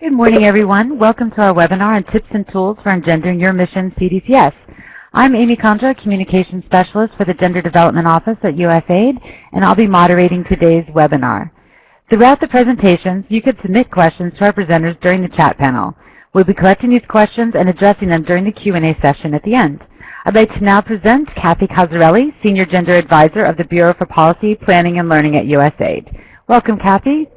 Good morning, everyone. Welcome to our webinar on tips and tools for engendering your mission CDCS. I'm Amy Condra, Communications Specialist for the Gender Development Office at USAID, and I'll be moderating today's webinar. Throughout the presentations, you can submit questions to our presenters during the chat panel. We'll be collecting these questions and addressing them during the Q&A session at the end. I'd like to now present Kathy Casarelli, Senior Gender Advisor of the Bureau for Policy, Planning, and Learning at USAID. Welcome, Kathy.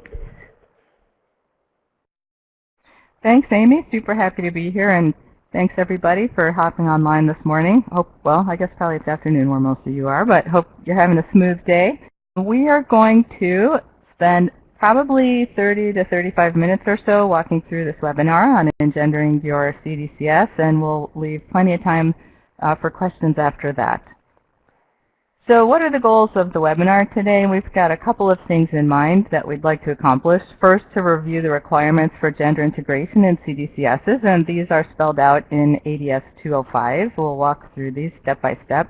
Thanks, Amy. Super happy to be here, and thanks everybody for hopping online this morning. Hope, well, I guess probably it's afternoon where most of you are, but hope you're having a smooth day. We are going to spend probably 30 to 35 minutes or so walking through this webinar on engendering your CDCS, and we'll leave plenty of time uh, for questions after that. So what are the goals of the webinar today? We've got a couple of things in mind that we'd like to accomplish. First, to review the requirements for gender integration in CDCSs, and these are spelled out in ADS 205. We'll walk through these step by step.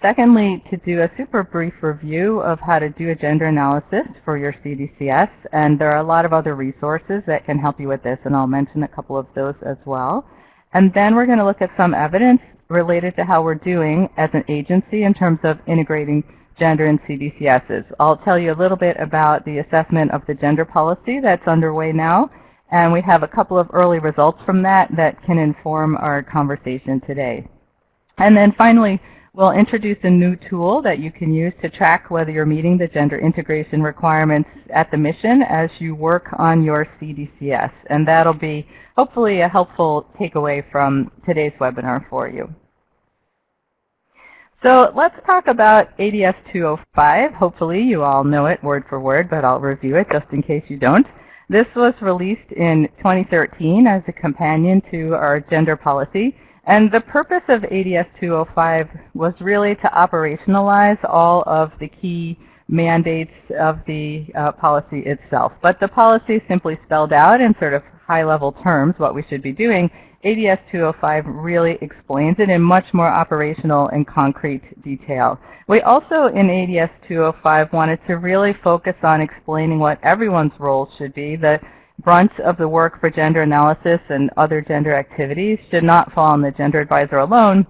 Secondly, to do a super brief review of how to do a gender analysis for your CDCS, and there are a lot of other resources that can help you with this, and I'll mention a couple of those as well. And then we're going to look at some evidence related to how we're doing as an agency in terms of integrating gender in CDCSs. I'll tell you a little bit about the assessment of the gender policy that's underway now, and we have a couple of early results from that that can inform our conversation today. And then finally, we'll introduce a new tool that you can use to track whether you're meeting the gender integration requirements at the mission as you work on your CDCS. And that'll be hopefully a helpful takeaway from today's webinar for you. So let's talk about ADS 205. Hopefully you all know it word for word, but I'll review it just in case you don't. This was released in 2013 as a companion to our gender policy. And the purpose of ADS 205 was really to operationalize all of the key mandates of the uh, policy itself. But the policy simply spelled out in sort of high-level terms what we should be doing ADS 205 really explains it in much more operational and concrete detail. We also in ADS 205 wanted to really focus on explaining what everyone's role should be. The brunt of the work for gender analysis and other gender activities should not fall on the gender advisor alone,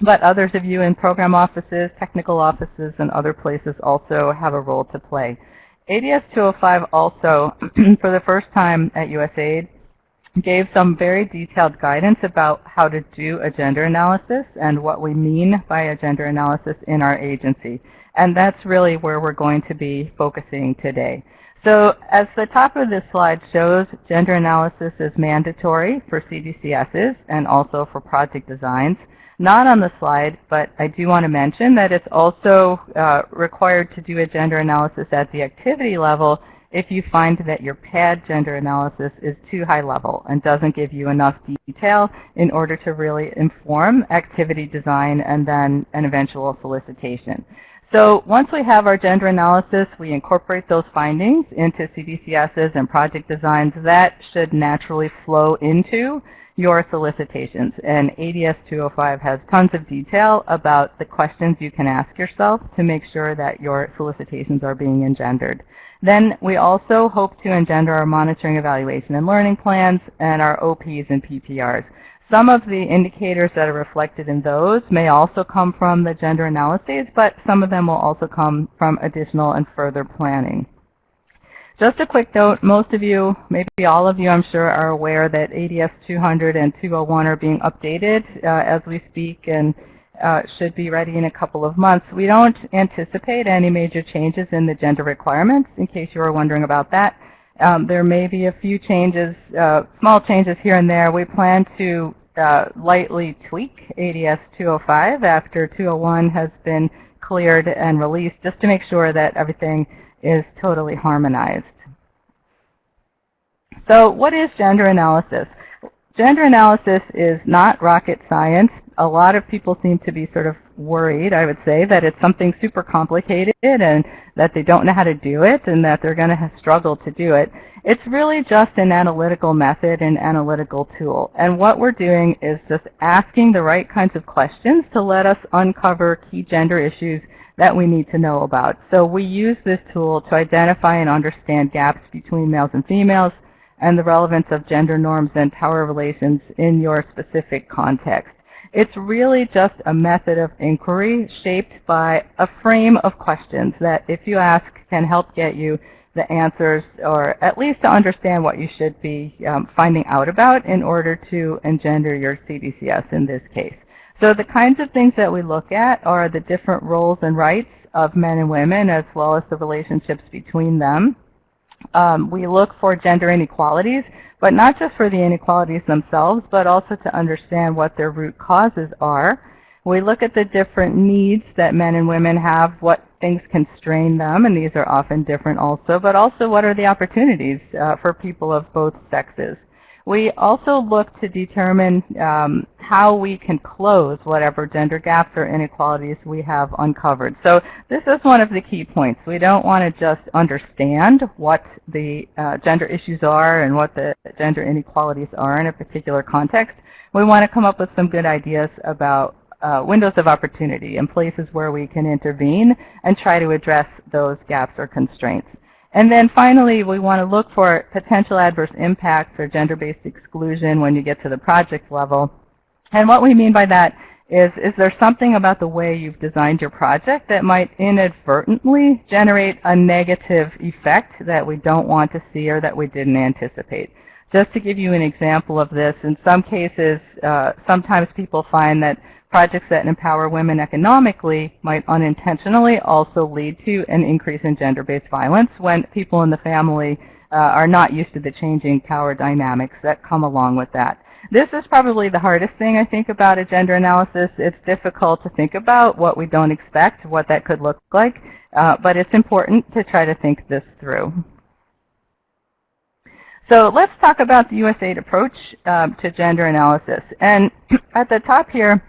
but others of you in program offices, technical offices, and other places also have a role to play. ADS 205 also, for the first time at USAID, gave some very detailed guidance about how to do a gender analysis and what we mean by a gender analysis in our agency. And that's really where we're going to be focusing today. So as the top of this slide shows, gender analysis is mandatory for CDCSs and also for project designs. Not on the slide, but I do want to mention that it's also uh, required to do a gender analysis at the activity level if you find that your PAD gender analysis is too high level and doesn't give you enough detail in order to really inform activity design and then an eventual solicitation. So once we have our gender analysis, we incorporate those findings into CDCSs and project designs. That should naturally flow into your solicitations. And ADS 205 has tons of detail about the questions you can ask yourself to make sure that your solicitations are being engendered. Then we also hope to engender our monitoring, evaluation, and learning plans and our OPs and PPRs. Some of the indicators that are reflected in those may also come from the gender analyses, but some of them will also come from additional and further planning. Just a quick note, most of you, maybe all of you I'm sure are aware that ADS 200 and 201 are being updated uh, as we speak and uh, should be ready in a couple of months. We don't anticipate any major changes in the gender requirements, in case you were wondering about that. Um, there may be a few changes, uh, small changes here and there. We plan to uh, lightly tweak ADS 205 after 201 has been cleared and released, just to make sure that everything is totally harmonized. So what is gender analysis? Gender analysis is not rocket science a lot of people seem to be sort of worried, I would say, that it's something super complicated and that they don't know how to do it and that they're going to struggle to do it. It's really just an analytical method and analytical tool. And what we're doing is just asking the right kinds of questions to let us uncover key gender issues that we need to know about. So we use this tool to identify and understand gaps between males and females, and the relevance of gender norms and power relations in your specific context. It's really just a method of inquiry shaped by a frame of questions that if you ask can help get you the answers or at least to understand what you should be um, finding out about in order to engender your CDCS in this case. So the kinds of things that we look at are the different roles and rights of men and women as well as the relationships between them. Um, we look for gender inequalities, but not just for the inequalities themselves, but also to understand what their root causes are. We look at the different needs that men and women have, what things constrain them, and these are often different also, but also what are the opportunities uh, for people of both sexes. We also look to determine um, how we can close whatever gender gaps or inequalities we have uncovered. So this is one of the key points. We don't want to just understand what the uh, gender issues are and what the gender inequalities are in a particular context. We want to come up with some good ideas about uh, windows of opportunity and places where we can intervene and try to address those gaps or constraints. And then finally, we want to look for potential adverse impacts or gender-based exclusion when you get to the project level. And what we mean by that is, is there something about the way you've designed your project that might inadvertently generate a negative effect that we don't want to see or that we didn't anticipate? Just to give you an example of this, in some cases, uh, sometimes people find that projects that empower women economically might unintentionally also lead to an increase in gender-based violence when people in the family uh, are not used to the changing power dynamics that come along with that. This is probably the hardest thing I think about a gender analysis. It's difficult to think about what we don't expect, what that could look like, uh, but it's important to try to think this through. So let's talk about the USAID approach um, to gender analysis. And at the top here,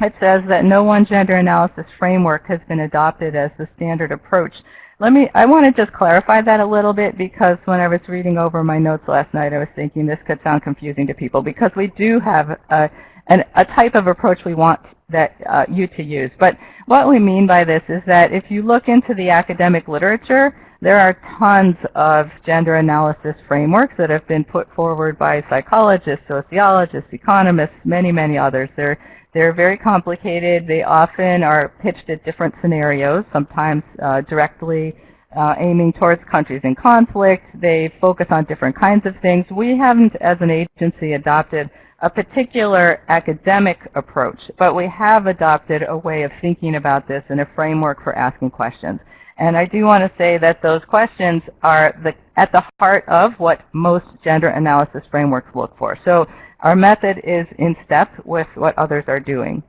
it says that no one gender analysis framework has been adopted as the standard approach. Let me, I want to just clarify that a little bit because when I was reading over my notes last night, I was thinking this could sound confusing to people because we do have a, an, a type of approach we want that uh, you to use. But what we mean by this is that if you look into the academic literature, there are tons of gender analysis frameworks that have been put forward by psychologists, sociologists, economists, many, many others. They're they're very complicated. They often are pitched at different scenarios, sometimes uh, directly uh, aiming towards countries in conflict. They focus on different kinds of things. We haven't, as an agency, adopted a particular academic approach, but we have adopted a way of thinking about this and a framework for asking questions. And I do want to say that those questions are the, at the heart of what most gender analysis frameworks look for. So our method is in step with what others are doing.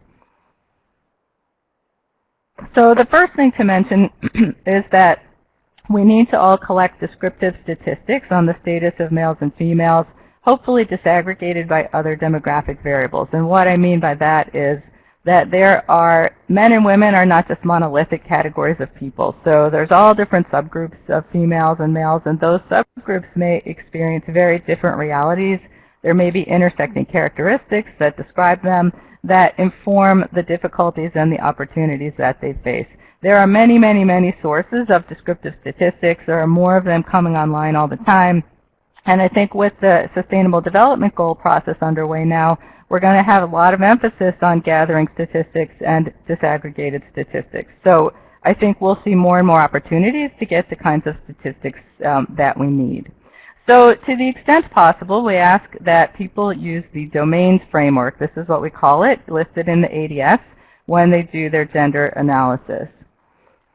So the first thing to mention is that we need to all collect descriptive statistics on the status of males and females, hopefully disaggregated by other demographic variables. And what I mean by that is that there are, men and women are not just monolithic categories of people. So there's all different subgroups of females and males, and those subgroups may experience very different realities there may be intersecting characteristics that describe them that inform the difficulties and the opportunities that they face. There are many, many, many sources of descriptive statistics. There are more of them coming online all the time. And I think with the Sustainable Development Goal process underway now, we're going to have a lot of emphasis on gathering statistics and disaggregated statistics. So I think we'll see more and more opportunities to get the kinds of statistics um, that we need. So to the extent possible, we ask that people use the domains framework. This is what we call it, listed in the ADS, when they do their gender analysis.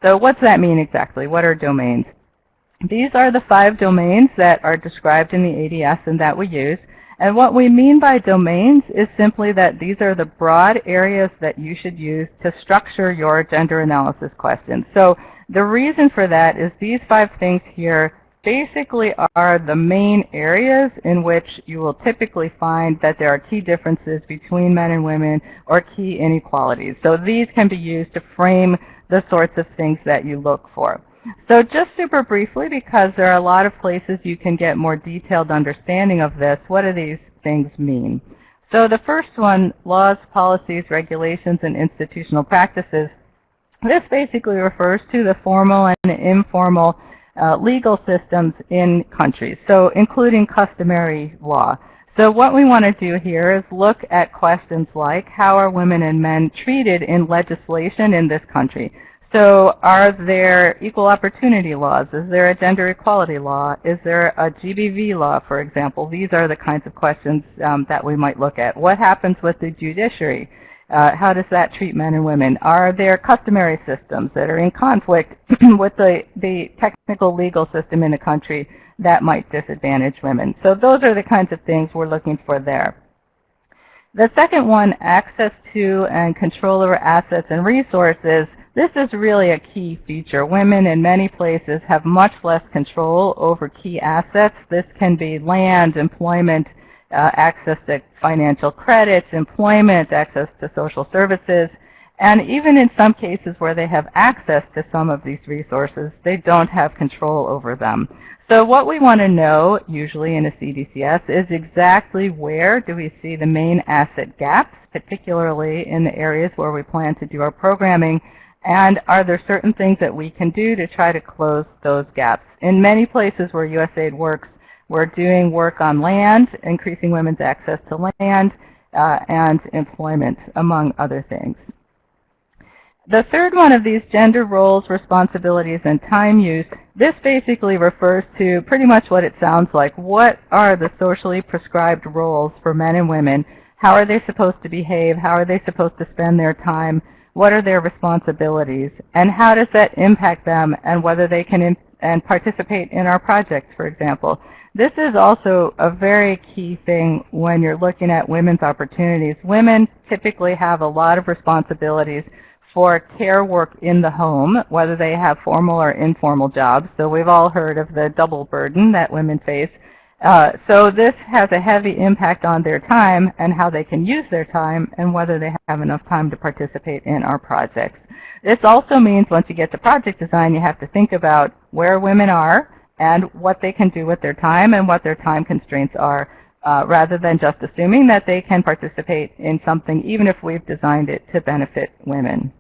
So what's that mean exactly? What are domains? These are the five domains that are described in the ADS and that we use. And what we mean by domains is simply that these are the broad areas that you should use to structure your gender analysis questions. So the reason for that is these five things here basically are the main areas in which you will typically find that there are key differences between men and women or key inequalities. So these can be used to frame the sorts of things that you look for. So just super briefly, because there are a lot of places you can get more detailed understanding of this, what do these things mean? So the first one, laws, policies, regulations, and institutional practices. This basically refers to the formal and informal uh, legal systems in countries, so including customary law. So what we want to do here is look at questions like how are women and men treated in legislation in this country? So are there equal opportunity laws? Is there a gender equality law? Is there a GBV law, for example? These are the kinds of questions um, that we might look at. What happens with the judiciary? Uh, how does that treat men and women? Are there customary systems that are in conflict with the, the technical legal system in the country that might disadvantage women? So those are the kinds of things we're looking for there. The second one, access to and control over assets and resources, this is really a key feature. Women in many places have much less control over key assets. This can be land, employment, uh, access to financial credits, employment, access to social services, and even in some cases where they have access to some of these resources, they don't have control over them. So what we want to know, usually in a CDCS, is exactly where do we see the main asset gaps, particularly in the areas where we plan to do our programming, and are there certain things that we can do to try to close those gaps? In many places where USAID works, we're doing work on land, increasing women's access to land, uh, and employment, among other things. The third one of these gender roles, responsibilities, and time use, this basically refers to pretty much what it sounds like. What are the socially prescribed roles for men and women? How are they supposed to behave? How are they supposed to spend their time? What are their responsibilities, and how does that impact them, and whether they can and participate in our projects, for example. This is also a very key thing when you're looking at women's opportunities. Women typically have a lot of responsibilities for care work in the home, whether they have formal or informal jobs. So we've all heard of the double burden that women face. Uh, so this has a heavy impact on their time and how they can use their time and whether they have enough time to participate in our projects. This also means once you get to project design, you have to think about where women are and what they can do with their time and what their time constraints are, uh, rather than just assuming that they can participate in something even if we've designed it to benefit women.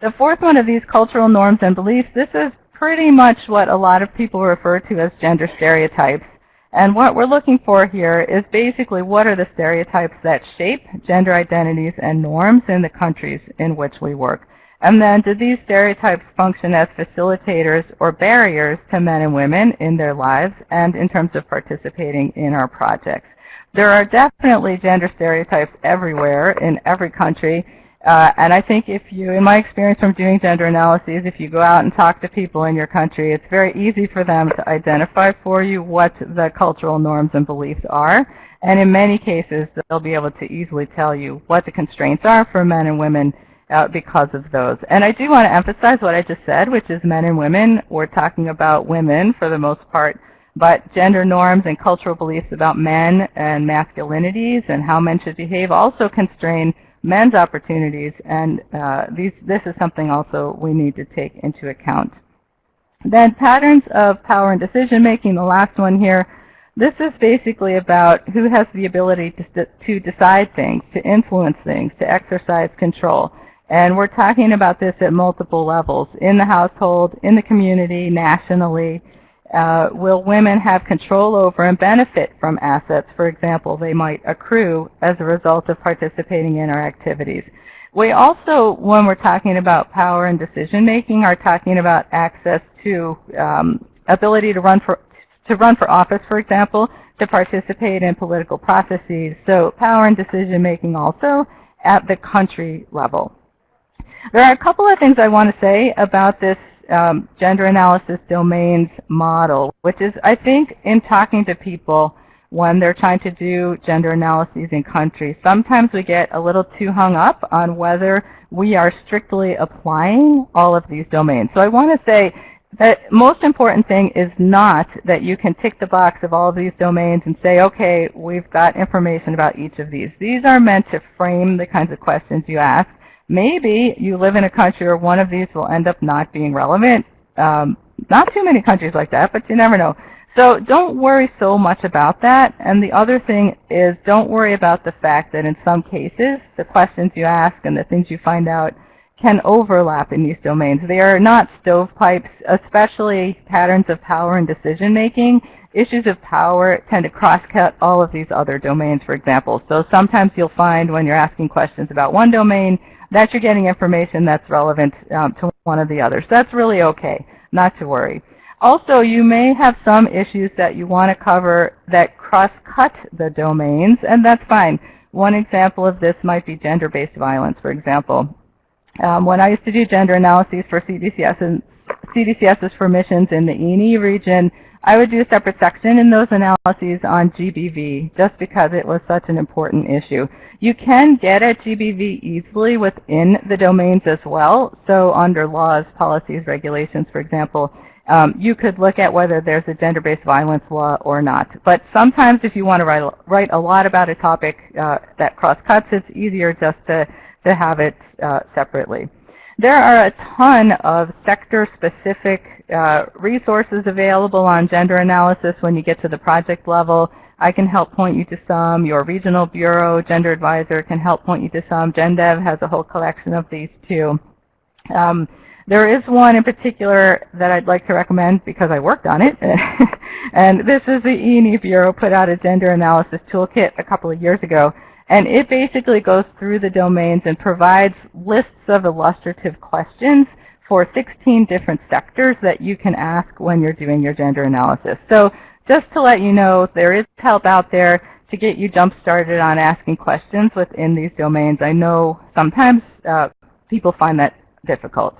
The fourth one of these cultural norms and beliefs, this is pretty much what a lot of people refer to as gender stereotypes. And what we're looking for here is basically what are the stereotypes that shape gender identities and norms in the countries in which we work. And then do these stereotypes function as facilitators or barriers to men and women in their lives and in terms of participating in our projects? There are definitely gender stereotypes everywhere in every country, uh, and I think if you, in my experience from doing gender analyses, if you go out and talk to people in your country, it's very easy for them to identify for you what the cultural norms and beliefs are. And in many cases, they'll be able to easily tell you what the constraints are for men and women uh, because of those. And I do want to emphasize what I just said, which is men and women. We're talking about women for the most part, but gender norms and cultural beliefs about men and masculinities and how men should behave also constrain men's opportunities, and uh, these, this is something also we need to take into account. Then patterns of power and decision making, the last one here. This is basically about who has the ability to, to decide things, to influence things, to exercise control. And we're talking about this at multiple levels, in the household, in the community, nationally, uh, will women have control over and benefit from assets, for example, they might accrue as a result of participating in our activities. We also, when we're talking about power and decision making, are talking about access to um, ability to run for to run for office, for example, to participate in political processes. So power and decision making also at the country level. There are a couple of things I want to say about this um, gender analysis domains model, which is, I think, in talking to people when they're trying to do gender analyses in countries, sometimes we get a little too hung up on whether we are strictly applying all of these domains. So I want to say that most important thing is not that you can tick the box of all of these domains and say, okay, we've got information about each of these. These are meant to frame the kinds of questions you ask maybe you live in a country where one of these will end up not being relevant. Um, not too many countries like that, but you never know. So don't worry so much about that. And the other thing is don't worry about the fact that in some cases, the questions you ask and the things you find out can overlap in these domains. They are not stovepipes, especially patterns of power and decision making. Issues of power tend to cross-cut all of these other domains, for example. So sometimes you'll find when you're asking questions about one domain that you're getting information that's relevant um, to one of the others. That's really okay, not to worry. Also, you may have some issues that you want to cover that cross-cut the domains, and that's fine. One example of this might be gender-based violence, for example. Um, when I used to do gender analyses for CDCS and CDCS's for missions in the ENE region, I would do a separate section in those analyses on GBV just because it was such an important issue. You can get at GBV easily within the domains as well. So under laws, policies, regulations, for example, um, you could look at whether there's a gender-based violence law or not. But sometimes if you want to write, write a lot about a topic uh, that cross-cuts, it's easier just to, to have it uh, separately. There are a ton of sector-specific uh, resources available on gender analysis when you get to the project level. I can help point you to some. Your regional bureau, gender advisor, can help point you to some. GenDev has a whole collection of these too. Um, there is one in particular that I'd like to recommend because I worked on it. and this is the ENE Bureau put out a gender analysis toolkit a couple of years ago. And it basically goes through the domains and provides lists of illustrative questions for 16 different sectors that you can ask when you're doing your gender analysis. So just to let you know, there is help out there to get you jump started on asking questions within these domains. I know sometimes uh, people find that difficult.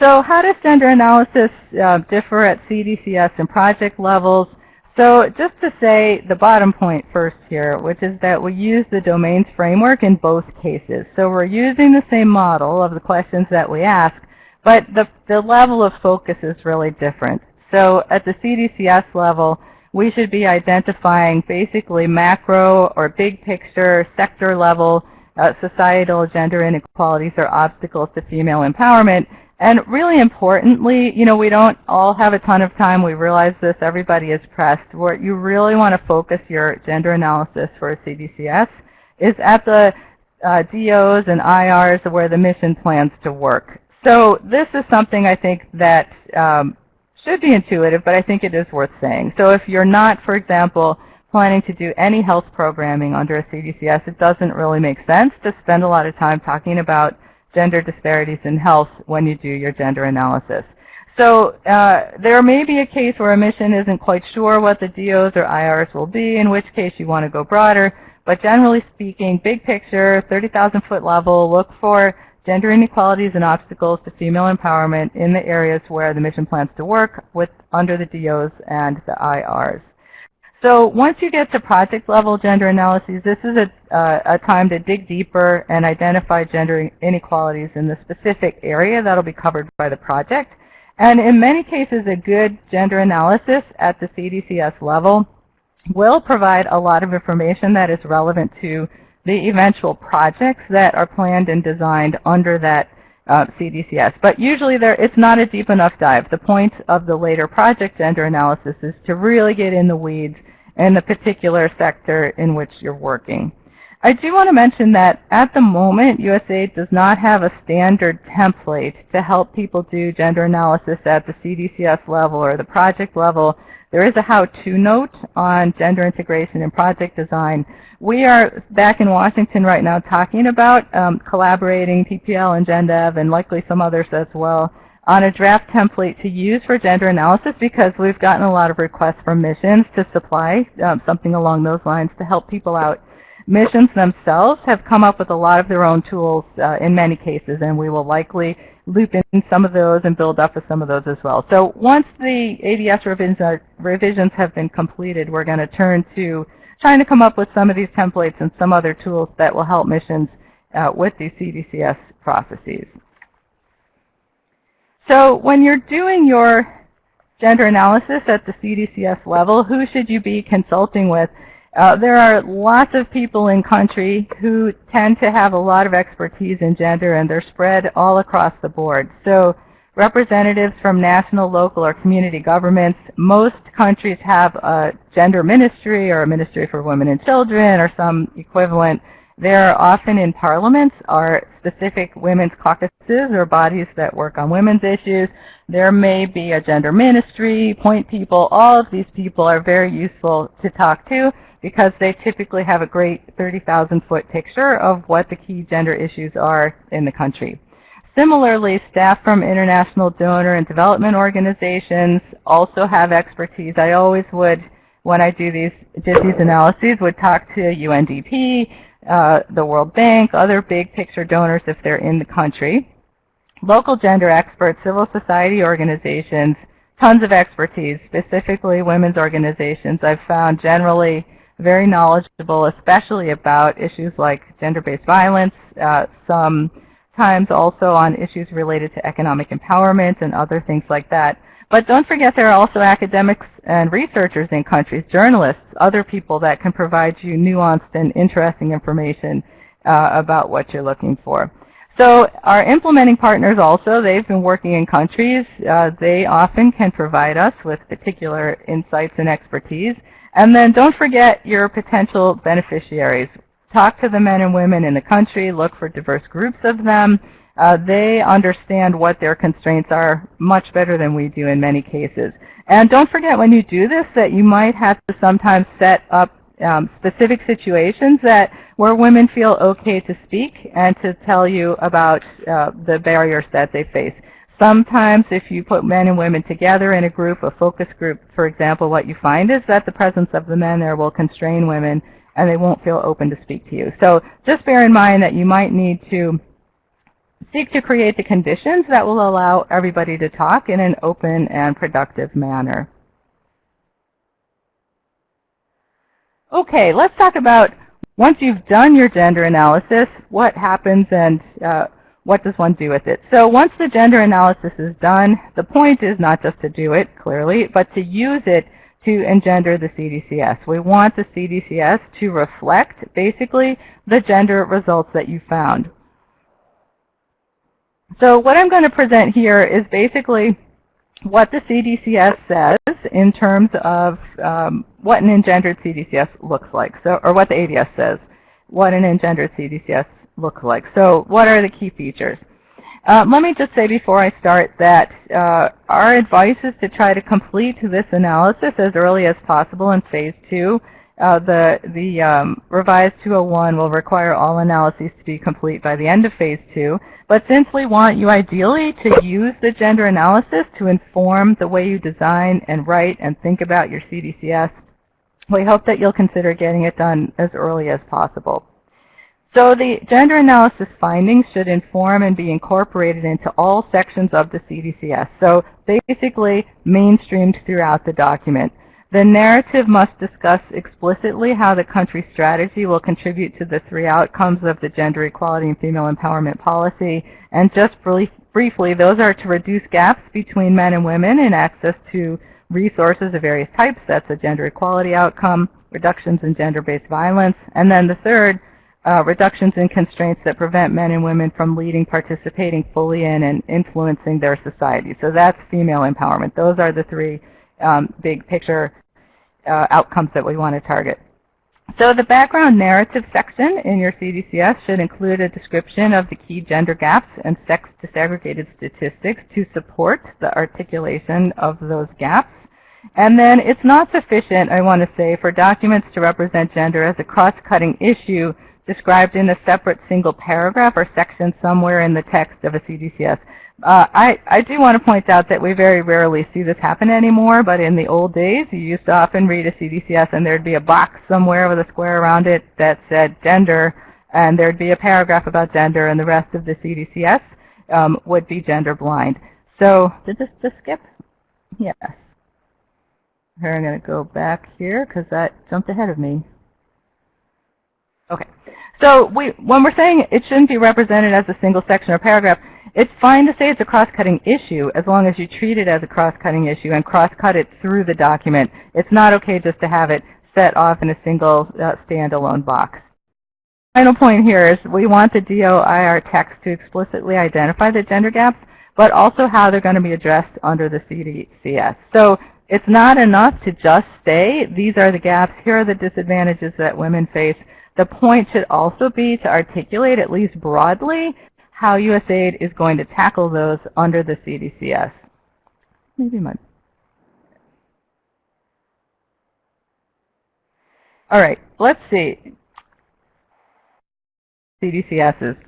So how does gender analysis uh, differ at CDCS and project levels? So just to say the bottom point first here, which is that we use the domains framework in both cases. So we're using the same model of the questions that we ask, but the, the level of focus is really different. So at the CDCS level, we should be identifying basically macro or big picture, sector level, uh, societal gender inequalities or obstacles to female empowerment and really importantly, you know, we don't all have a ton of time. We realize this. Everybody is pressed. Where you really want to focus your gender analysis for a CDCS is at the uh, DOs and IRs where the mission plans to work. So this is something I think that um, should be intuitive, but I think it is worth saying. So if you're not, for example, planning to do any health programming under a CDCS, it doesn't really make sense to spend a lot of time talking about gender disparities in health when you do your gender analysis. So uh, there may be a case where a mission isn't quite sure what the DOs or IRs will be, in which case you want to go broader. But generally speaking, big picture, 30,000 foot level, look for gender inequalities and obstacles to female empowerment in the areas where the mission plans to work with under the DOs and the IRs. So once you get to project level gender analyses, this is a, uh, a time to dig deeper and identify gender inequalities in the specific area that will be covered by the project. And in many cases, a good gender analysis at the CDCS level will provide a lot of information that is relevant to the eventual projects that are planned and designed under that uh, CDCS. But usually there, it's not a deep enough dive. The point of the later project gender analysis is to really get in the weeds in the particular sector in which you're working. I do want to mention that at the moment, USAID does not have a standard template to help people do gender analysis at the CDCS level or the project level. There is a how-to note on gender integration and project design. We are back in Washington right now talking about um, collaborating PPL and GenDev and likely some others as well on a draft template to use for gender analysis because we've gotten a lot of requests from missions to supply um, something along those lines to help people out. Missions themselves have come up with a lot of their own tools uh, in many cases, and we will likely loop in some of those and build up with some of those as well. So once the ADS revisions, are, revisions have been completed, we're going to turn to trying to come up with some of these templates and some other tools that will help missions uh, with these CDCS processes. So when you're doing your gender analysis at the CDCS level, who should you be consulting with? Uh, there are lots of people in country who tend to have a lot of expertise in gender and they're spread all across the board. So representatives from national, local, or community governments. Most countries have a gender ministry or a ministry for women and children or some equivalent They're often in parliaments or specific women's caucuses or bodies that work on women's issues. There may be a gender ministry, point people. All of these people are very useful to talk to because they typically have a great 30,000 foot picture of what the key gender issues are in the country. Similarly, staff from international donor and development organizations also have expertise. I always would, when I do these, did these analyses, would talk to UNDP, uh, the World Bank, other big picture donors if they're in the country. Local gender experts, civil society organizations, tons of expertise, specifically women's organizations I've found generally very knowledgeable, especially about issues like gender-based violence, uh, sometimes also on issues related to economic empowerment and other things like that. But don't forget there are also academics and researchers in countries, journalists, other people that can provide you nuanced and interesting information uh, about what you're looking for. So our implementing partners also, they've been working in countries. Uh, they often can provide us with particular insights and expertise. And then don't forget your potential beneficiaries. Talk to the men and women in the country. Look for diverse groups of them. Uh, they understand what their constraints are much better than we do in many cases. And don't forget when you do this that you might have to sometimes set up um, specific situations that where women feel okay to speak and to tell you about uh, the barriers that they face. Sometimes if you put men and women together in a group, a focus group, for example, what you find is that the presence of the men there will constrain women and they won't feel open to speak to you. So just bear in mind that you might need to seek to create the conditions that will allow everybody to talk in an open and productive manner. Okay, let's talk about once you've done your gender analysis, what happens and uh, what does one do with it? So once the gender analysis is done, the point is not just to do it, clearly, but to use it to engender the CDCS. We want the CDCS to reflect, basically, the gender results that you found. So what I'm going to present here is basically what the CDCS says in terms of um, what an engendered CDCS looks like, so or what the ADS says, what an engendered CDCS looks like. So what are the key features? Uh, let me just say before I start that uh, our advice is to try to complete this analysis as early as possible in phase two. Uh, the the um, revised 201 will require all analyses to be complete by the end of phase two. But since we want you ideally to use the gender analysis to inform the way you design and write and think about your CDCS, we hope that you'll consider getting it done as early as possible. So the gender analysis findings should inform and be incorporated into all sections of the CDCS. So basically mainstreamed throughout the document. The narrative must discuss explicitly how the country's strategy will contribute to the three outcomes of the gender equality and female empowerment policy. And just brief, briefly, those are to reduce gaps between men and women in access to resources of various types. That's a gender equality outcome, reductions in gender-based violence. And then the third, uh, reductions in constraints that prevent men and women from leading, participating fully in, and influencing their society. So that's female empowerment. Those are the three um, big picture uh, outcomes that we want to target. So the background narrative section in your CDCS should include a description of the key gender gaps and sex disaggregated statistics to support the articulation of those gaps. And then it's not sufficient, I want to say, for documents to represent gender as a cross-cutting issue described in a separate single paragraph or section somewhere in the text of a CDCS. Uh, I, I do want to point out that we very rarely see this happen anymore, but in the old days, you used to often read a CDCS and there'd be a box somewhere with a square around it that said gender, and there'd be a paragraph about gender, and the rest of the CDCS um, would be gender blind. So, did this just skip? Yes. Here, I'm going to go back here because that jumped ahead of me. Okay. So we, when we're saying it shouldn't be represented as a single section or paragraph, it's fine to say it's a cross-cutting issue as long as you treat it as a cross-cutting issue and cross-cut it through the document. It's not okay just to have it set off in a single uh, standalone box. Final point here is we want the DOIR text to explicitly identify the gender gaps, but also how they're going to be addressed under the CDCS. So it's not enough to just say, these are the gaps, here are the disadvantages that women face, The point should also be to articulate, at least broadly, how USAID is going to tackle those under the CDCS. Maybe mine. All right, let's see. CDCSs.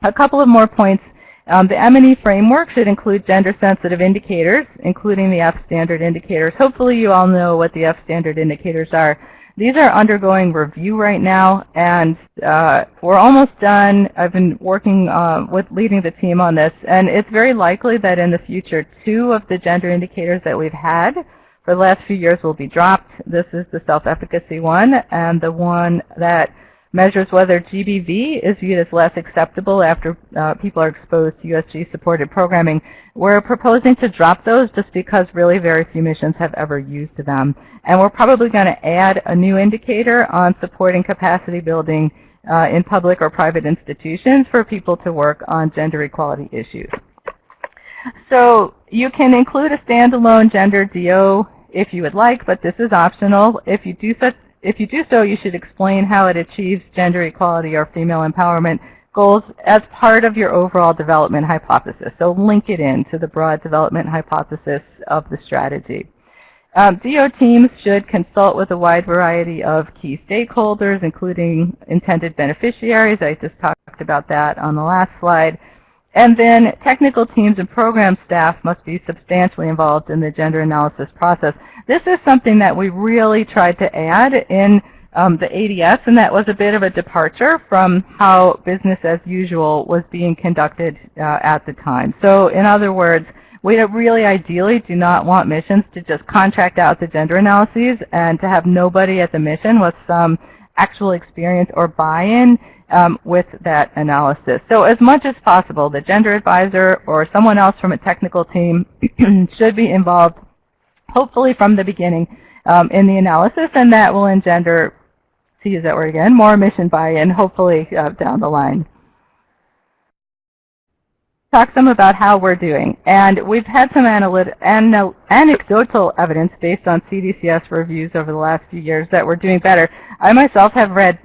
A couple of more points. Um, the M&E framework should include gender-sensitive indicators, including the F-standard indicators. Hopefully you all know what the F-standard indicators are. These are undergoing review right now, and uh, we're almost done. I've been working uh, with leading the team on this, and it's very likely that in the future, two of the gender indicators that we've had for the last few years will be dropped. This is the self-efficacy one, and the one that measures whether GBV is viewed as less acceptable after uh, people are exposed to USG-supported programming. We're proposing to drop those just because really very few missions have ever used them. And we're probably going to add a new indicator on supporting capacity building uh, in public or private institutions for people to work on gender equality issues. So you can include a standalone gender DO if you would like, but this is optional. If you do such if you do so, you should explain how it achieves gender equality or female empowerment goals as part of your overall development hypothesis. So link it in to the broad development hypothesis of the strategy. Um, DO teams should consult with a wide variety of key stakeholders, including intended beneficiaries. I just talked about that on the last slide. And then technical teams and program staff must be substantially involved in the gender analysis process. This is something that we really tried to add in um, the ADS, and that was a bit of a departure from how business as usual was being conducted uh, at the time. So in other words, we really ideally do not want missions to just contract out the gender analyses and to have nobody at the mission with some actual experience or buy-in um, with that analysis. So as much as possible, the gender advisor or someone else from a technical team should be involved, hopefully from the beginning, um, in the analysis, and that will engender, to use that word again, more mission buy-in, hopefully uh, down the line. Talk some about how we're doing. And we've had some anecdotal evidence based on CDCS reviews over the last few years that we're doing better. I myself have read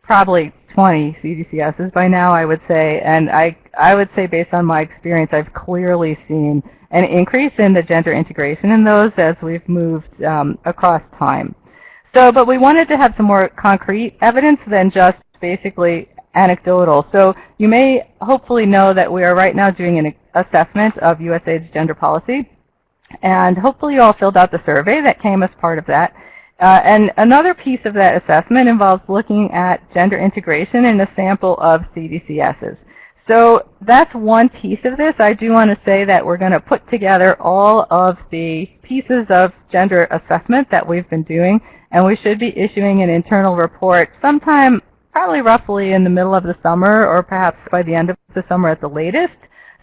probably 20 CDCSs by now, I would say, and I, I would say based on my experience, I've clearly seen an increase in the gender integration in those as we've moved um, across time. So, but we wanted to have some more concrete evidence than just basically anecdotal. So you may hopefully know that we are right now doing an assessment of USAID's gender policy. And hopefully you all filled out the survey that came as part of that. Uh, and another piece of that assessment involves looking at gender integration in a sample of CDCSs. So that's one piece of this. I do want to say that we're going to put together all of the pieces of gender assessment that we've been doing, and we should be issuing an internal report sometime probably roughly in the middle of the summer or perhaps by the end of the summer at the latest.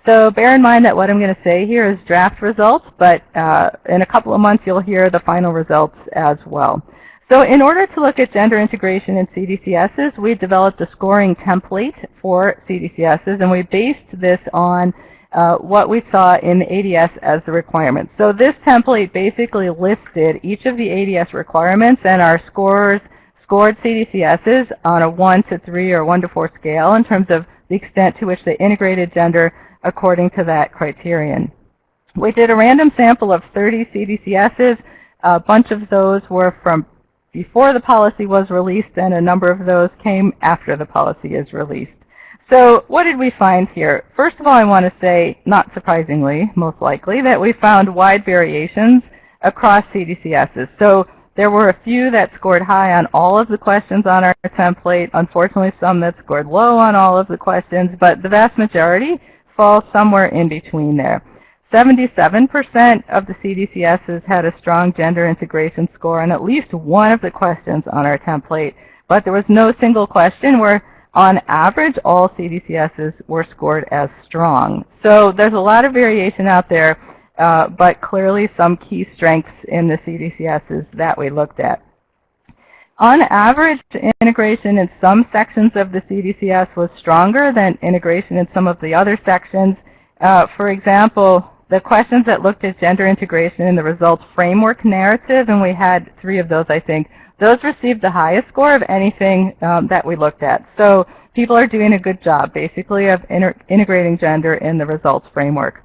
So bear in mind that what I'm going to say here is draft results, but uh, in a couple of months you'll hear the final results as well. So in order to look at gender integration in CDCSs, we developed a scoring template for CDCSs, and we based this on uh, what we saw in the ADS as the requirements. So this template basically listed each of the ADS requirements and our scores scored CDCSs on a 1 to 3 or 1 to 4 scale in terms of the extent to which they integrated gender according to that criterion. We did a random sample of 30 CDCSs. A bunch of those were from before the policy was released, and a number of those came after the policy is released. So what did we find here? First of all, I want to say, not surprisingly, most likely, that we found wide variations across CDCSs. So there were a few that scored high on all of the questions on our template. Unfortunately, some that scored low on all of the questions, but the vast majority somewhere in between there. 77% of the CDCSs had a strong gender integration score on at least one of the questions on our template, but there was no single question where on average all CDCSs were scored as strong. So there's a lot of variation out there, uh, but clearly some key strengths in the CDCSs that we looked at. On average, integration in some sections of the CDCS was stronger than integration in some of the other sections. Uh, for example, the questions that looked at gender integration in the results framework narrative, and we had three of those, I think, those received the highest score of anything um, that we looked at. So people are doing a good job, basically, of integrating gender in the results framework.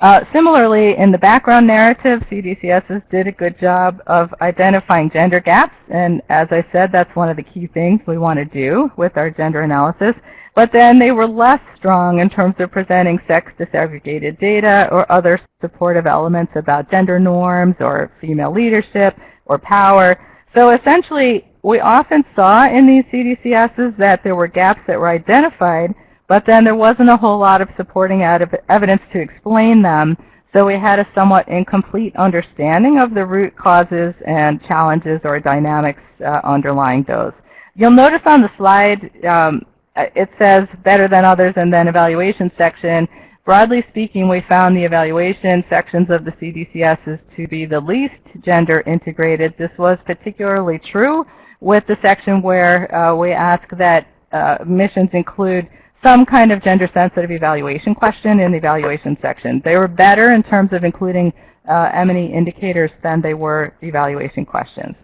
Uh, similarly, in the background narrative, CDCSs did a good job of identifying gender gaps, and as I said, that's one of the key things we want to do with our gender analysis. But then they were less strong in terms of presenting sex-disaggregated data or other supportive elements about gender norms or female leadership or power. So essentially, we often saw in these CDCSs that there were gaps that were identified, but then there wasn't a whole lot of supporting evidence to explain them, so we had a somewhat incomplete understanding of the root causes and challenges or dynamics uh, underlying those. You'll notice on the slide um, it says better than others and then evaluation section. Broadly speaking, we found the evaluation sections of the CDCSs to be the least gender integrated. This was particularly true with the section where uh, we ask that uh, missions include some kind of gender-sensitive evaluation question in the evaluation section. They were better in terms of including uh, M&E indicators than they were evaluation questions.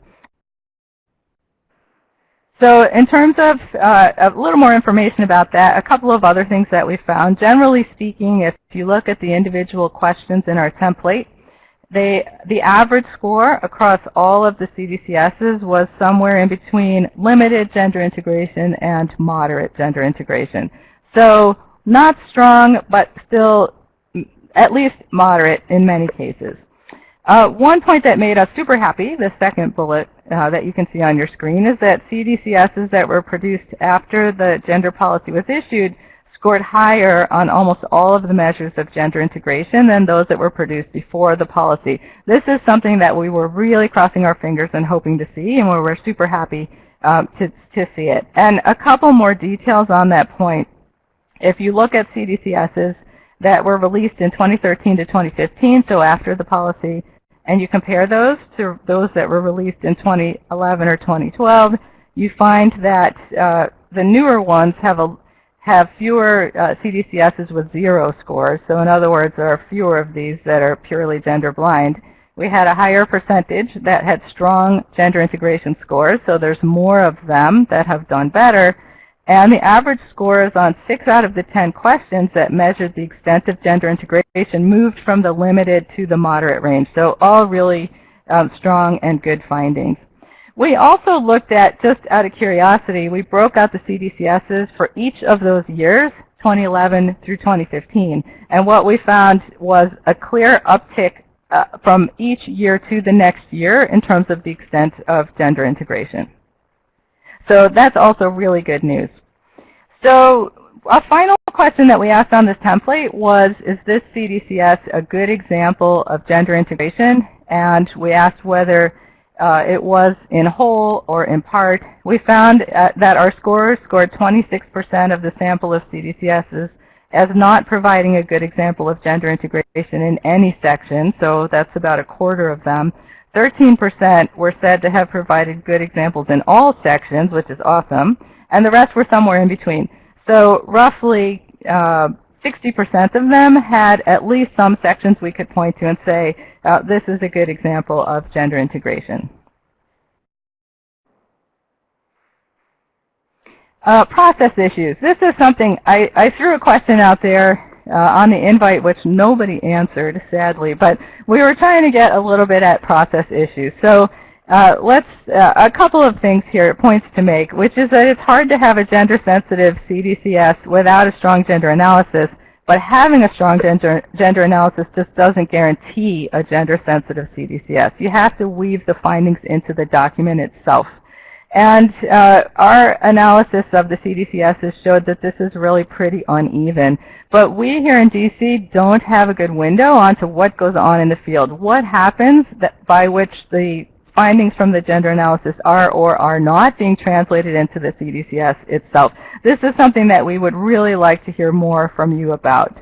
So in terms of uh, a little more information about that, a couple of other things that we found. Generally speaking, if you look at the individual questions in our template, they, the average score across all of the CDCSs was somewhere in between limited gender integration and moderate gender integration. So not strong, but still at least moderate in many cases. Uh, one point that made us super happy, the second bullet uh, that you can see on your screen, is that CDCSs that were produced after the gender policy was issued scored higher on almost all of the measures of gender integration than those that were produced before the policy. This is something that we were really crossing our fingers and hoping to see, and we were super happy um, to, to see it. And a couple more details on that point. If you look at CDCSs that were released in 2013 to 2015, so after the policy, and you compare those to those that were released in 2011 or 2012, you find that uh, the newer ones have a have fewer uh, CDCSs with zero scores. So in other words, there are fewer of these that are purely gender blind. We had a higher percentage that had strong gender integration scores, so there's more of them that have done better. And the average scores on six out of the 10 questions that measured the extent of gender integration moved from the limited to the moderate range. So all really um, strong and good findings. We also looked at, just out of curiosity, we broke out the CDCSs for each of those years, 2011 through 2015. And what we found was a clear uptick uh, from each year to the next year in terms of the extent of gender integration. So that's also really good news. So a final question that we asked on this template was, is this CDCS a good example of gender integration? And we asked whether uh, it was in whole or in part. We found uh, that our scores scored 26% of the sample of CDCSs as not providing a good example of gender integration in any section, so that's about a quarter of them. 13% were said to have provided good examples in all sections, which is awesome, and the rest were somewhere in between. So roughly uh, 60% of them had at least some sections we could point to and say, uh, this is a good example of gender integration. Uh, process issues. This is something, I, I threw a question out there uh, on the invite which nobody answered, sadly, but we were trying to get a little bit at process issues. So uh, let's, uh, a couple of things here, points to make, which is that it's hard to have a gender-sensitive CDCS without a strong gender analysis, but having a strong gender, gender analysis just doesn't guarantee a gender-sensitive CDCS. You have to weave the findings into the document itself. And uh, our analysis of the CDCSs showed that this is really pretty uneven. But we here in DC don't have a good window onto what goes on in the field. What happens that, by which the findings from the gender analysis are or are not being translated into the CDCS itself. This is something that we would really like to hear more from you about.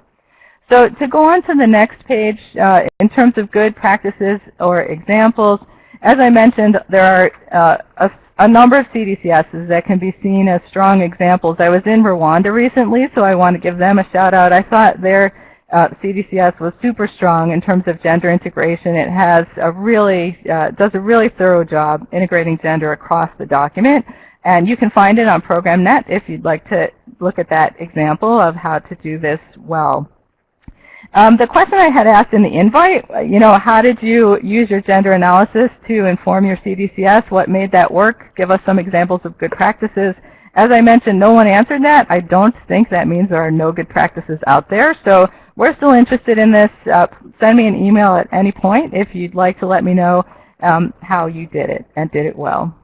So to go on to the next page, uh, in terms of good practices or examples, as I mentioned, there are uh, a, a, number of CDCSs that can be seen as strong examples. I was in Rwanda recently, so I want to give them a shout out. I thought their uh, CDCS was super strong in terms of gender integration. It has a really, uh, does a really thorough job integrating gender across the document. And you can find it on ProgramNet if you'd like to look at that example of how to do this well. Um, the question I had asked in the invite, you know, how did you use your gender analysis to inform your CDCS? What made that work? Give us some examples of good practices. As I mentioned, no one answered that. I don't think that means there are no good practices out there. So we're still interested in this. Uh, send me an email at any point if you'd like to let me know um, how you did it and did it well.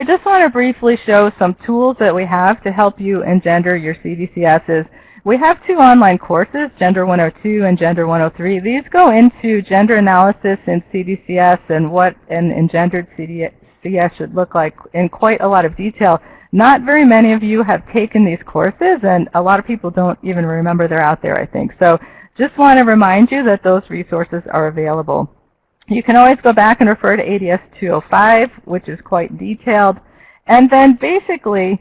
I just want to briefly show some tools that we have to help you engender your CDCSs. We have two online courses, Gender 102 and Gender 103. These go into gender analysis in CDCS and what an engendered CDCS should look like in quite a lot of detail. Not very many of you have taken these courses, and a lot of people don't even remember they're out there, I think. So just want to remind you that those resources are available. You can always go back and refer to ADS 205, which is quite detailed. And then basically,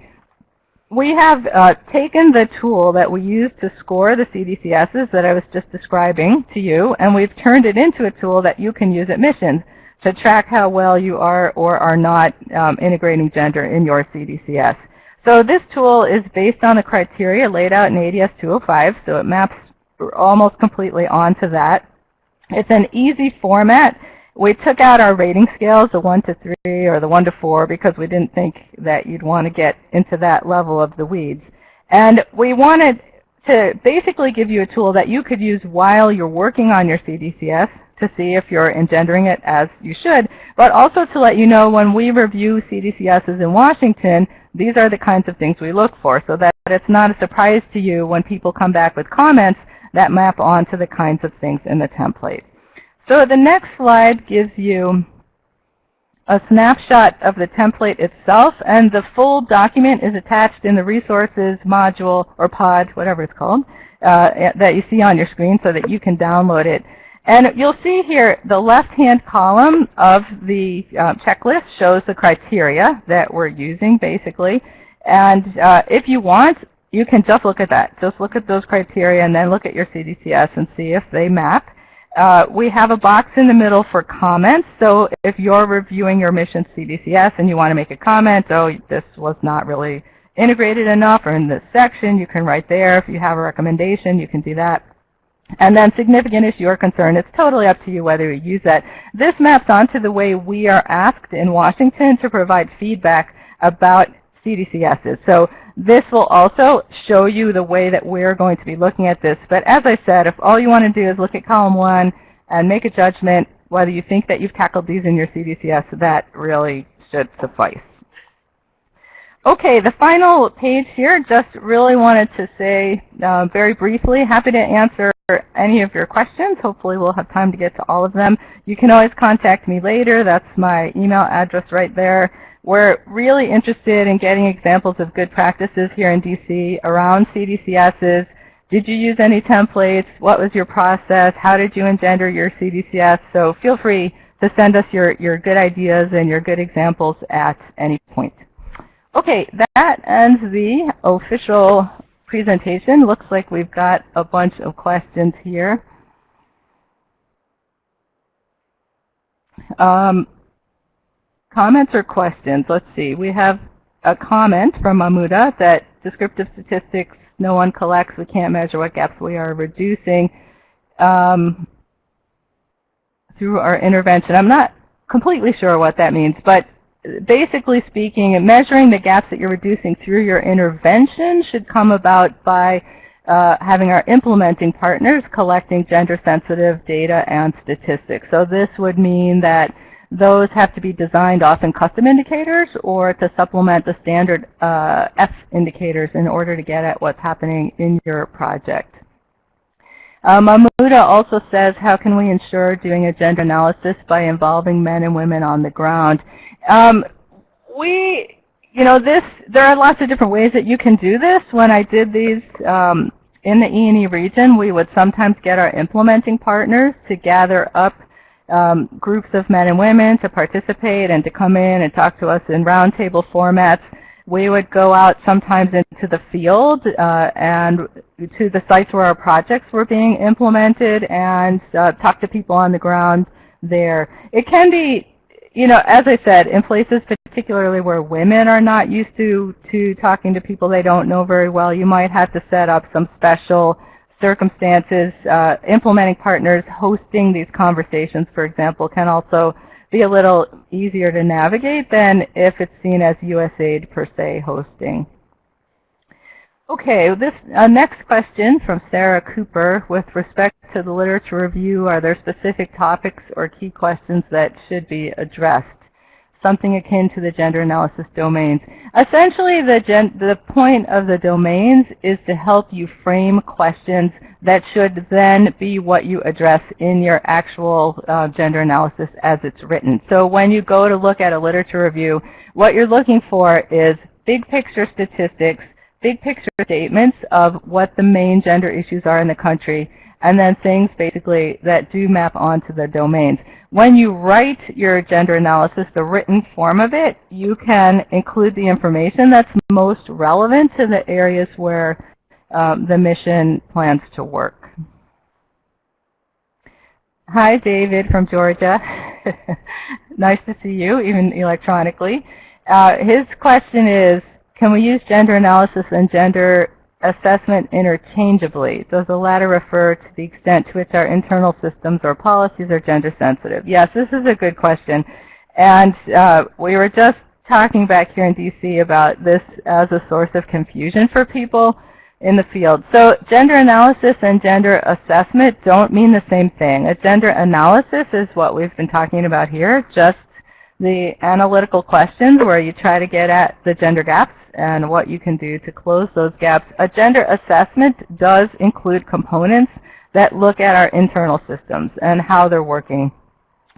we have uh, taken the tool that we use to score the CDCSs that I was just describing to you, and we've turned it into a tool that you can use at missions to track how well you are or are not um, integrating gender in your CDCS. So this tool is based on the criteria laid out in ADS 205, so it maps almost completely onto that. It's an easy format. We took out our rating scales, the 1 to 3 or the 1 to 4, because we didn't think that you'd want to get into that level of the weeds. And we wanted to basically give you a tool that you could use while you're working on your CDCS to see if you're engendering it as you should, but also to let you know when we review CDCSs in Washington, these are the kinds of things we look for so that it's not a surprise to you when people come back with comments that map onto the kinds of things in the template. So the next slide gives you a snapshot of the template itself, and the full document is attached in the resources module or pod, whatever it's called, uh, that you see on your screen so that you can download it. And you'll see here the left-hand column of the uh, checklist shows the criteria that we're using, basically. And uh, if you want, you can just look at that. Just look at those criteria and then look at your CDCS and see if they map. Uh, we have a box in the middle for comments. So if you're reviewing your mission CDCS and you want to make a comment, oh, this was not really integrated enough or in this section, you can write there. If you have a recommendation, you can do that. And then significant issue or concern, it's totally up to you whether you use that. This maps onto the way we are asked in Washington to provide feedback about CDCSs. So this will also show you the way that we're going to be looking at this. But as I said, if all you want to do is look at column one and make a judgment whether you think that you've tackled these in your CDCS, that really should suffice. Okay, the final page here, just really wanted to say uh, very briefly, happy to answer any of your questions. Hopefully we'll have time to get to all of them. You can always contact me later. That's my email address right there. We're really interested in getting examples of good practices here in DC around CDCSs. Did you use any templates? What was your process? How did you engender your CDCS? So feel free to send us your, your good ideas and your good examples at any point. Okay, that ends the official presentation. Looks like we've got a bunch of questions here. Um, comments or questions? Let's see. We have a comment from Mahmuda that descriptive statistics no one collects. We can't measure what gaps we are reducing um, through our intervention. I'm not completely sure what that means, but basically speaking, measuring the gaps that you're reducing through your intervention should come about by uh, having our implementing partners collecting gender-sensitive data and statistics. So this would mean that those have to be designed often custom indicators or to supplement the standard uh, F indicators in order to get at what's happening in your project. Uh, also says, how can we ensure doing a gender analysis by involving men and women on the ground? Um, we, you know, this, there are lots of different ways that you can do this. When I did these um, in the E&E region, we would sometimes get our implementing partners to gather up um, groups of men and women to participate and to come in and talk to us in roundtable formats. We would go out sometimes into the field uh, and to the sites where our projects were being implemented and uh, talk to people on the ground there. It can be, you know, as I said, in places particularly where women are not used to, to talking to people they don't know very well, you might have to set up some special circumstances. Uh, implementing partners hosting these conversations, for example, can also be a little easier to navigate than if it's seen as USAID per se hosting. Okay, this uh, next question from Sarah Cooper. With respect to the literature review, are there specific topics or key questions that should be addressed? Something akin to the gender analysis domains. Essentially, the, the point of the domains is to help you frame questions that should then be what you address in your actual uh, gender analysis as it's written. So when you go to look at a literature review, what you're looking for is big picture statistics, big picture statements of what the main gender issues are in the country, and then things basically that do map onto the domains. When you write your gender analysis, the written form of it, you can include the information that's most relevant to the areas where um, the mission plans to work. Hi, David from Georgia. nice to see you, even electronically. Uh, his question is, can we use gender analysis and gender assessment interchangeably? Does the latter refer to the extent to which our internal systems or policies are gender sensitive? Yes, this is a good question. And uh, we were just talking back here in DC about this as a source of confusion for people in the field. So gender analysis and gender assessment don't mean the same thing. A gender analysis is what we've been talking about here, just the analytical questions where you try to get at the gender gaps and what you can do to close those gaps. A gender assessment does include components that look at our internal systems and how they're working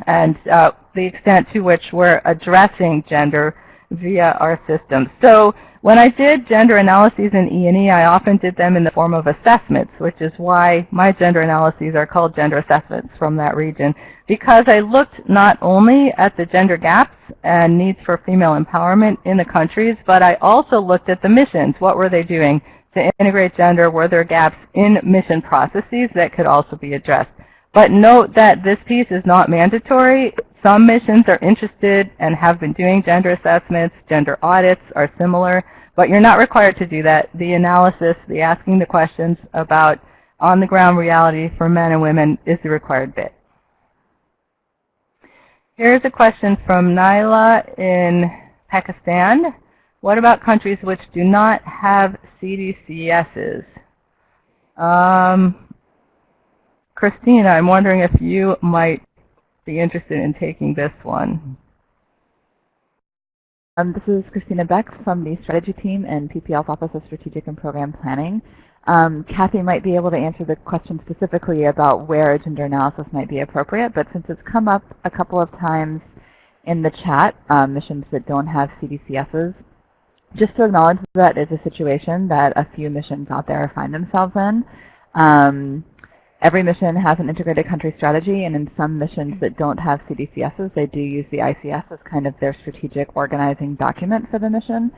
and uh, the extent to which we're addressing gender via our systems. So when I did gender analyses in E&E, I often did them in the form of assessments, which is why my gender analyses are called gender assessments from that region, because I looked not only at the gender gaps and needs for female empowerment in the countries, but I also looked at the missions. What were they doing to integrate gender? Were there gaps in mission processes that could also be addressed? But note that this piece is not mandatory. Some missions are interested and have been doing gender assessments. Gender audits are similar, but you're not required to do that. The analysis, the asking the questions about on-the-ground reality for men and women is the required bit. Here's a question from Naila in Pakistan. What about countries which do not have CDCSs? Um, Christina, I'm wondering if you might be interested in taking this one. Um, this is Christina Beck from the strategy team and PPL's Office of Strategic and Program Planning. Um, Kathy might be able to answer the question specifically about where gender analysis might be appropriate, but since it's come up a couple of times in the chat, um, missions that don't have CDCSs, just to acknowledge that is a situation that a few missions out there find themselves in. Um, Every mission has an integrated country strategy, and in some missions that don't have CDCSs, they do use the ICS as kind of their strategic organizing document for the mission.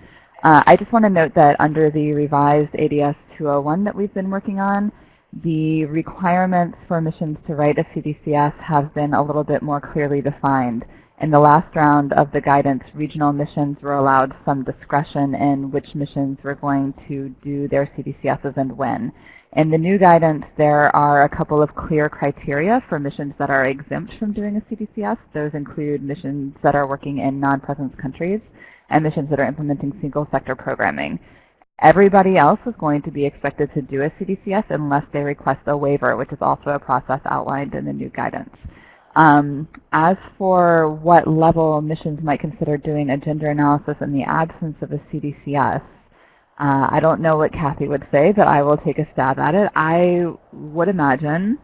Uh, I just want to note that under the revised ADS 201 that we've been working on, the requirements for missions to write a CDCS have been a little bit more clearly defined. In the last round of the guidance, regional missions were allowed some discretion in which missions were going to do their CDCSs and when. In the new guidance, there are a couple of clear criteria for missions that are exempt from doing a CDCS. Those include missions that are working in non-presence countries and missions that are implementing single sector programming. Everybody else is going to be expected to do a CDCS unless they request a waiver, which is also a process outlined in the new guidance. Um, as for what level missions might consider doing a gender analysis in the absence of a CDCS, uh, I don't know what Kathy would say, but I will take a stab at it. I would imagine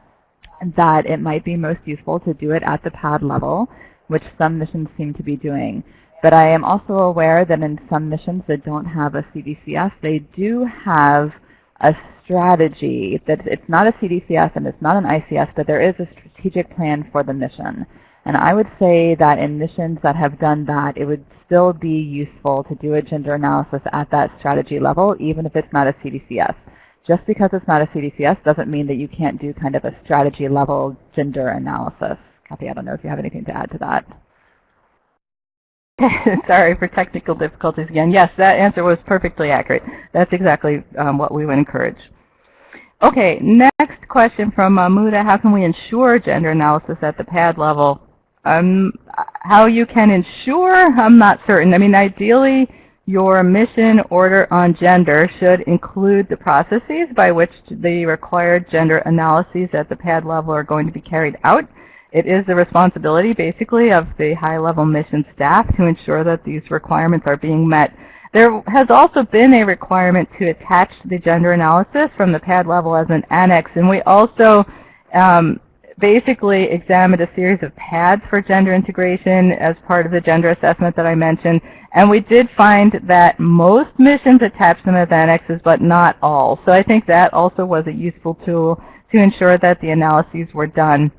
that it might be most useful to do it at the pad level, which some missions seem to be doing. But I am also aware that in some missions that don't have a CDCS, they do have a strategy that it's not a CDCS and it's not an ICS, but there is a strategic plan for the mission. And I would say that in missions that have done that, it would still be useful to do a gender analysis at that strategy level, even if it's not a CDCS. Just because it's not a CDCS doesn't mean that you can't do kind of a strategy level gender analysis. Kathy, I don't know if you have anything to add to that. Sorry for technical difficulties again. Yes, that answer was perfectly accurate. That's exactly um, what we would encourage. Okay, next question from Mahmuda. How can we ensure gender analysis at the PAD level? Um, how you can ensure, I'm not certain. I mean, ideally, your mission order on gender should include the processes by which the required gender analyses at the PAD level are going to be carried out. It is the responsibility, basically, of the high-level mission staff to ensure that these requirements are being met. There has also been a requirement to attach the gender analysis from the PAD level as an annex, and we also um, basically examined a series of pads for gender integration as part of the gender assessment that I mentioned, and we did find that most missions attach them as annexes, but not all. So I think that also was a useful tool to ensure that the analyses were done.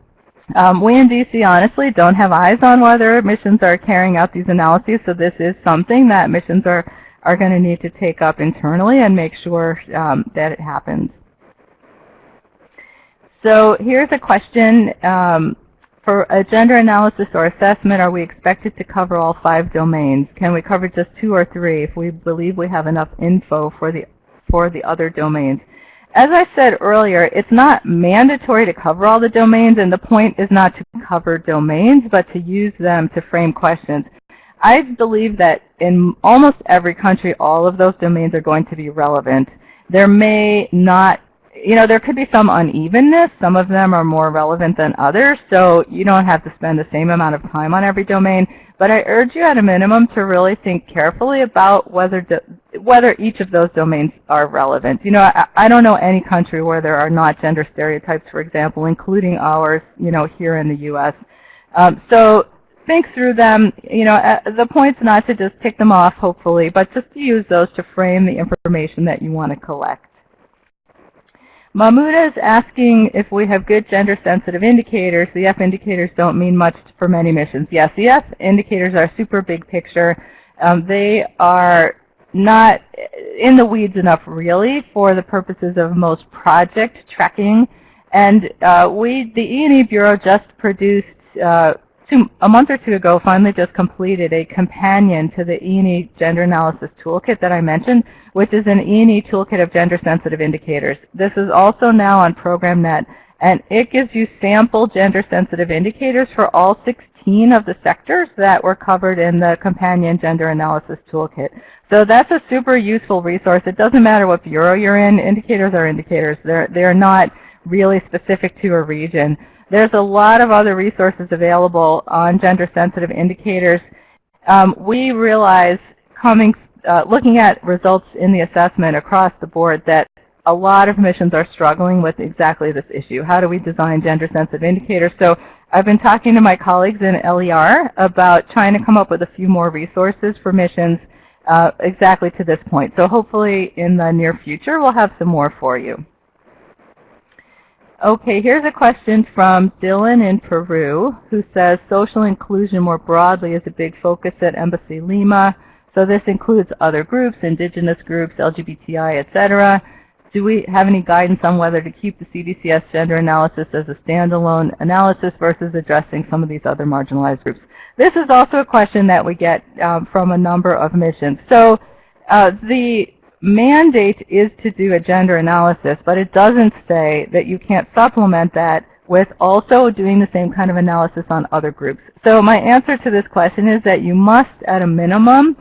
Um, we in DC honestly don't have eyes on whether missions are carrying out these analyses, so this is something that missions are, are going to need to take up internally and make sure um, that it happens. So here's a question. Um, for a gender analysis or assessment, are we expected to cover all five domains? Can we cover just two or three if we believe we have enough info for the, for the other domains? As I said earlier, it's not mandatory to cover all the domains, and the point is not to cover domains, but to use them to frame questions. I believe that in almost every country, all of those domains are going to be relevant. There may not, you know, there could be some unevenness. Some of them are more relevant than others, so you don't have to spend the same amount of time on every domain. But I urge you at a minimum to really think carefully about whether whether each of those domains are relevant. You know, I, I, don't know any country where there are not gender stereotypes, for example, including ours, you know, here in the U.S. Um, so think through them. You know, uh, the point's not to just tick them off, hopefully, but just to use those to frame the information that you want to collect. Mahmuda is asking if we have good gender-sensitive indicators. The F indicators don't mean much for many missions. Yes, the F indicators are super big picture. Um, they are not in the weeds enough, really, for the purposes of most project tracking. And uh, we, the E&E Bureau, just produced uh, two, a month or two ago, finally just completed a companion to the E&E Gender Analysis Toolkit that I mentioned, which is an E&E toolkit of gender-sensitive indicators. This is also now on ProgramNet, and it gives you sample gender-sensitive indicators for all 16 of the sectors that were covered in the companion Gender Analysis Toolkit. So that's a super useful resource. It doesn't matter what bureau you're in. Indicators are indicators. They're, they're not really specific to a region. There's a lot of other resources available on gender-sensitive indicators. Um, we realize coming, uh, looking at results in the assessment across the board that a lot of missions are struggling with exactly this issue. How do we design gender-sensitive indicators? So I've been talking to my colleagues in LER about trying to come up with a few more resources for missions uh, exactly to this point. So hopefully in the near future we'll have some more for you. Okay, here's a question from Dylan in Peru who says social inclusion more broadly is a big focus at Embassy Lima. So this includes other groups, indigenous groups, LGBTI, etc. Do we have any guidance on whether to keep the CDCS gender analysis as a standalone analysis versus addressing some of these other marginalized groups? This is also a question that we get um, from a number of missions. So uh, the mandate is to do a gender analysis, but it doesn't say that you can't supplement that with also doing the same kind of analysis on other groups. So my answer to this question is that you must, at a minimum,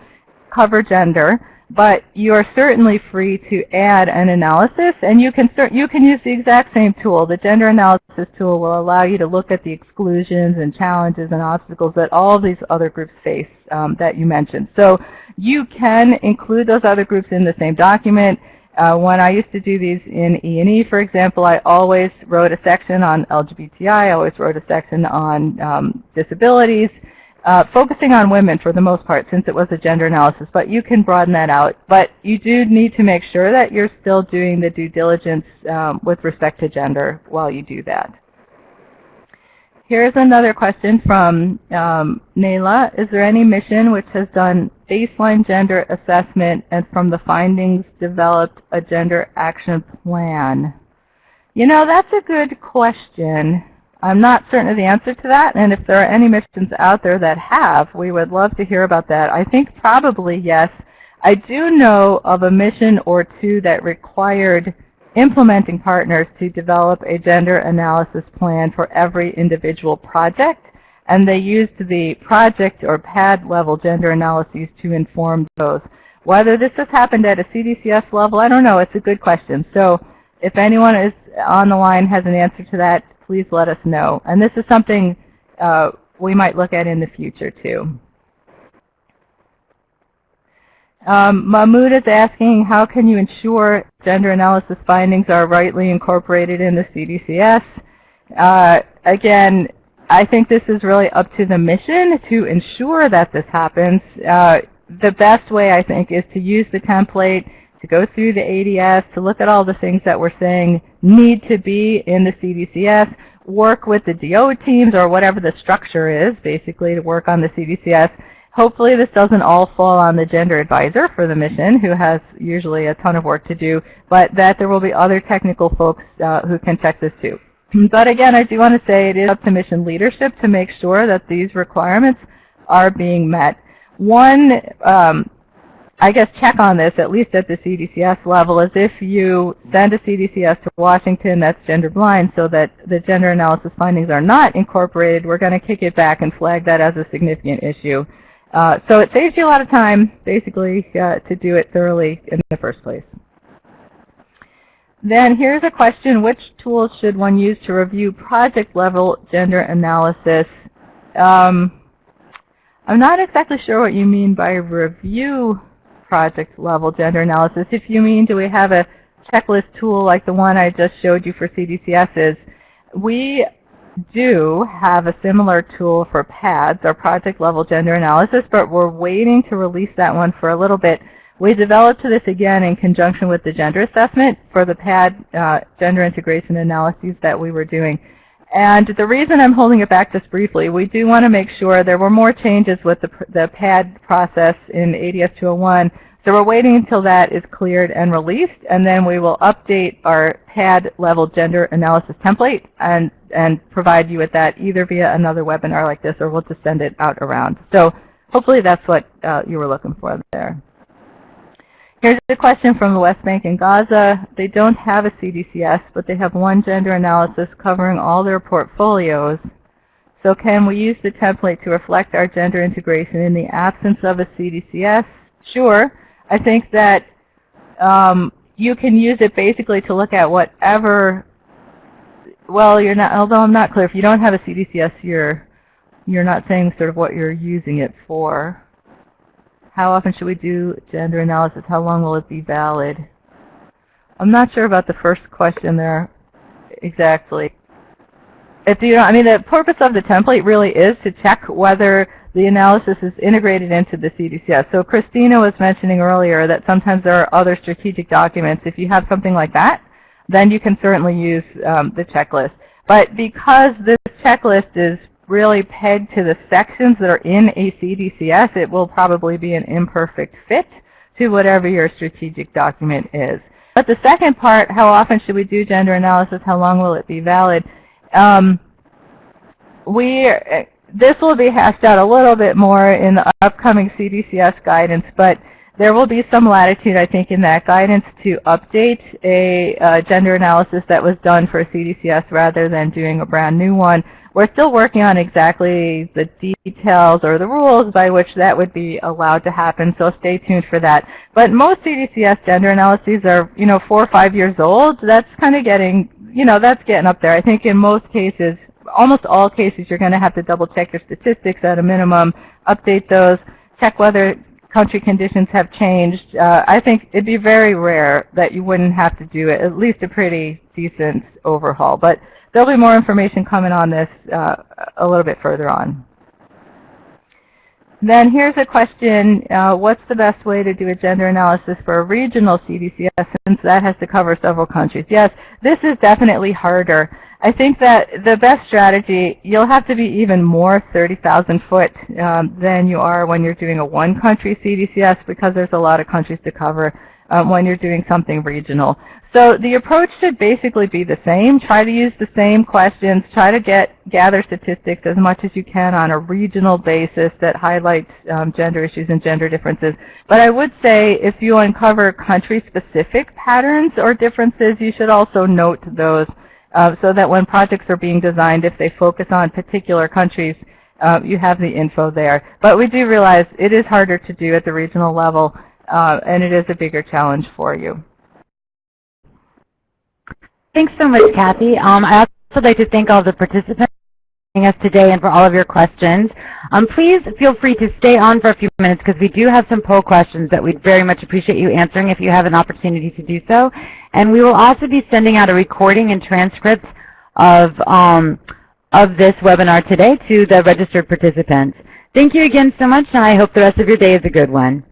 cover gender, but you are certainly free to add an analysis, and you can you can use the exact same tool. The gender analysis tool will allow you to look at the exclusions and challenges and obstacles that all these other groups face um, that you mentioned. So you can include those other groups in the same document. Uh, when I used to do these in E&E, for example, I always wrote a section on LGBTI, I always wrote a section on um, disabilities, uh, focusing on women for the most part since it was a gender analysis, but you can broaden that out. But you do need to make sure that you're still doing the due diligence um, with respect to gender while you do that. here's another question from um. Is there any mission which has done baseline gender assessment and from the findings developed a gender action plan? You know, that's a good question. I'm not certain of the answer to that, and if there are any missions out there that have, we would love to hear about that. I think probably yes. I do know of a mission or two that required implementing partners to develop a gender analysis plan for every individual project. And they used the project or PAD level gender analyses to inform those. Whether this has happened at a CDCS level, I don't know. It's a good question. So if anyone is on the line has an answer to that, please let us know. And this is something uh, we might look at in the future too. Um, Mahmoud is asking, how can you ensure gender analysis findings are rightly incorporated in the CDCS? Uh, again, I think this is really up to the mission to ensure that this happens. Uh, the best way, I think, is to use the template, to go through the ADS, to look at all the things that we're saying need to be in the CDCS, work with the DO teams or whatever the structure is, basically, to work on the CDCS, Hopefully this doesn't all fall on the gender advisor for the mission, who has usually a ton of work to do, but that there will be other technical folks uh, who can check this too. But again, I do want to say it is up to mission leadership to make sure that these requirements are being met. One, um, I guess, check on this, at least at the CDCS level, is if you send a CDCS to Washington that's gender blind so that the gender analysis findings are not incorporated, we're going to kick it back and flag that as a significant issue. Uh, so it saves you a lot of time, basically, uh, to do it thoroughly in the first place. Then here's a question, which tools should one use to review project-level gender analysis? Um, I'm not exactly sure what you mean by review project-level gender analysis. If you mean, do we have a checklist tool like the one I just showed you for CDCSs? We do have a similar tool for PADS, our project level gender analysis, but we're waiting to release that one for a little bit. We developed this again in conjunction with the gender assessment for the PAD uh, gender integration analyses that we were doing. And the reason I'm holding it back just briefly, we do want to make sure there were more changes with the, the PAD process in ADS 201 so we're waiting until that is cleared and released, and then we will update our PAD level gender analysis template and, and provide you with that either via another webinar like this or we'll just send it out around. So hopefully that's what uh, you were looking for there. Here's a question from the West Bank and Gaza. They don't have a CDCS, but they have one gender analysis covering all their portfolios. So can we use the template to reflect our gender integration in the absence of a CDCS? Sure. I think that um, you can use it basically to look at whatever, well, you're not, although I'm not clear, if you don't have a CDCS, you're, you're not saying sort of what you're using it for. How often should we do gender analysis? How long will it be valid? I'm not sure about the first question there exactly. If you, I mean, the purpose of the template really is to check whether the analysis is integrated into the CDCS. So Christina was mentioning earlier that sometimes there are other strategic documents. If you have something like that, then you can certainly use um, the checklist. But because this checklist is really pegged to the sections that are in a CDCS, it will probably be an imperfect fit to whatever your strategic document is. But the second part, how often should we do gender analysis, how long will it be valid, um, we this will be hashed out a little bit more in the upcoming CDCS guidance, but there will be some latitude, I think, in that guidance to update a uh, gender analysis that was done for CDCS rather than doing a brand new one. We're still working on exactly the details or the rules by which that would be allowed to happen, so stay tuned for that. But most CDCS gender analyses are, you know, four or five years old. That's kind of getting, you know, that's getting up there. I think in most cases, almost all cases, you're going to have to double check your statistics at a minimum, update those, check whether country conditions have changed. Uh, I think it'd be very rare that you wouldn't have to do it, at least a pretty decent overhaul. But there'll be more information coming on this uh, a little bit further on. Then here's a question, uh, what's the best way to do a gender analysis for a regional CDCS since that has to cover several countries? Yes, this is definitely harder. I think that the best strategy, you'll have to be even more 30,000 foot um, than you are when you're doing a one country CDCS because there's a lot of countries to cover um, when you're doing something regional. So the approach should basically be the same. Try to use the same questions. Try to get gather statistics as much as you can on a regional basis that highlights um, gender issues and gender differences. But I would say if you uncover country-specific patterns or differences, you should also note those uh, so that when projects are being designed, if they focus on particular countries, uh, you have the info there. But we do realize it is harder to do at the regional level uh, and it is a bigger challenge for you. Thanks so much, Kathy. Um, I also like to thank all the participants joining us today and for all of your questions. Um, please feel free to stay on for a few minutes because we do have some poll questions that we'd very much appreciate you answering if you have an opportunity to do so. And we will also be sending out a recording and transcript of, um, of this webinar today to the registered participants. Thank you again so much, and I hope the rest of your day is a good one.